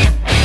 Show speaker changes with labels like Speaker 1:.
Speaker 1: Bye.